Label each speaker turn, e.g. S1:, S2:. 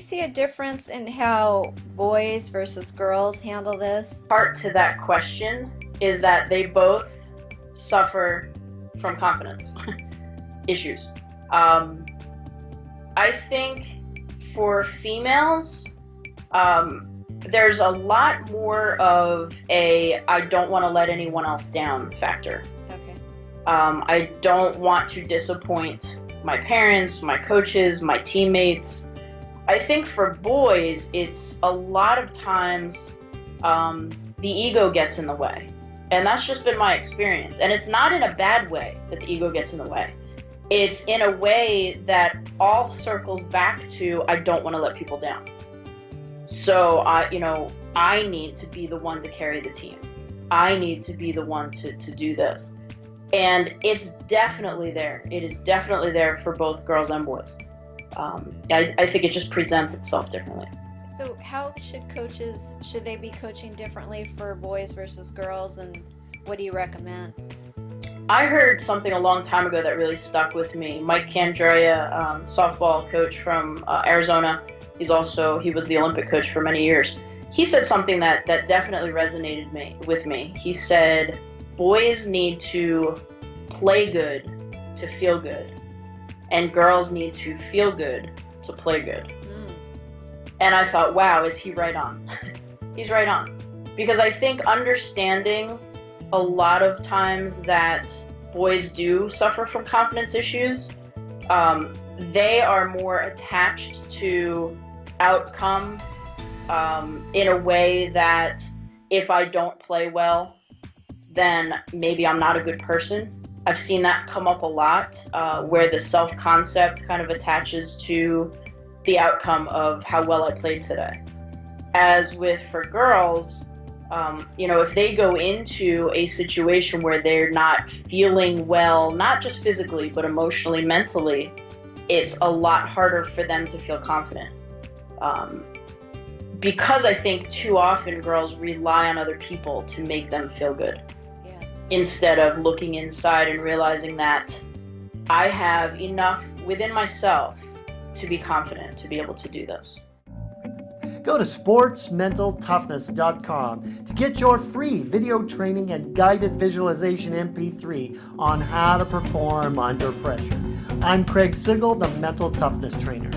S1: see a difference in how boys versus girls handle this?
S2: Part to that question is that they both suffer from confidence issues. Um, I think for females, um, there's a lot more of a I don't want to let anyone else down factor.
S1: Okay.
S2: Um, I don't want to disappoint my parents, my coaches, my teammates. I think for boys, it's a lot of times um, the ego gets in the way. And that's just been my experience. And it's not in a bad way that the ego gets in the way. It's in a way that all circles back to I don't want to let people down. So I, you know, I need to be the one to carry the team. I need to be the one to, to do this. And it's definitely there. It is definitely there for both girls and boys. Um, I, I think it just presents itself differently.
S1: So how should coaches, should they be coaching differently for boys versus girls and what do you recommend?
S2: I heard something a long time ago that really stuck with me. Mike Candrea, um, softball coach from uh, Arizona, he's also, he was the Olympic coach for many years. He said something that, that definitely resonated me with me. He said, boys need to play good to feel good, and girls need to feel good to play good. And I thought, wow, is he right on? He's right on. Because I think understanding a lot of times that boys do suffer from confidence issues, um, they are more attached to outcome um, in a way that if I don't play well, then maybe I'm not a good person. I've seen that come up a lot uh, where the self concept kind of attaches to the outcome of how well I played today. As with for girls, um, you know, if they go into a situation where they're not feeling well, not just physically, but emotionally, mentally, it's a lot harder for them to feel confident. Um, because I think too often girls rely on other people to make them feel good. Instead of looking inside and realizing that I have enough within myself to be confident to be able to do this.
S3: Go to sportsmentaltoughness.com to get your free video training and guided visualization MP3 on how to perform under pressure. I'm Craig Sigl, the Mental Toughness Trainer.